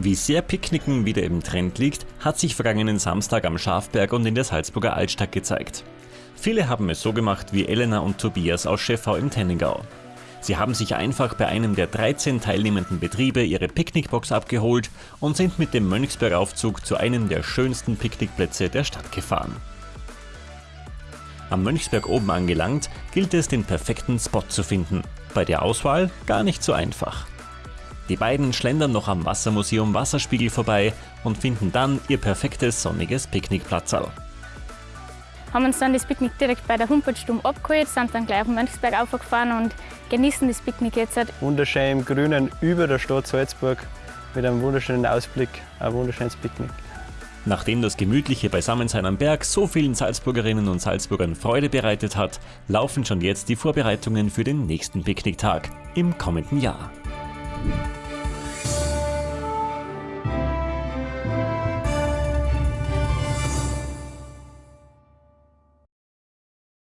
Wie sehr Picknicken wieder im Trend liegt, hat sich vergangenen Samstag am Schafberg und in der Salzburger Altstadt gezeigt. Viele haben es so gemacht wie Elena und Tobias aus Schäffau im Tenningau. Sie haben sich einfach bei einem der 13 teilnehmenden Betriebe ihre Picknickbox abgeholt und sind mit dem Mönchsbergaufzug zu einem der schönsten Picknickplätze der Stadt gefahren. Am Mönchsberg oben angelangt, gilt es den perfekten Spot zu finden. Bei der Auswahl gar nicht so einfach. Die beiden schlendern noch am Wassermuseum Wasserspiegel vorbei und finden dann ihr perfektes sonniges Picknickplatzal. Haben uns dann das Picknick direkt bei der Humpertstube abgeholt, sind dann gleich auf den Mönchsberg aufgefahren und genießen das Picknick jetzt. Wunderschön im Grünen über der Stadt Salzburg mit einem wunderschönen Ausblick, ein wunderschönes Picknick. Nachdem das gemütliche Beisammensein am Berg so vielen Salzburgerinnen und Salzburgern Freude bereitet hat, laufen schon jetzt die Vorbereitungen für den nächsten Picknicktag im kommenden Jahr.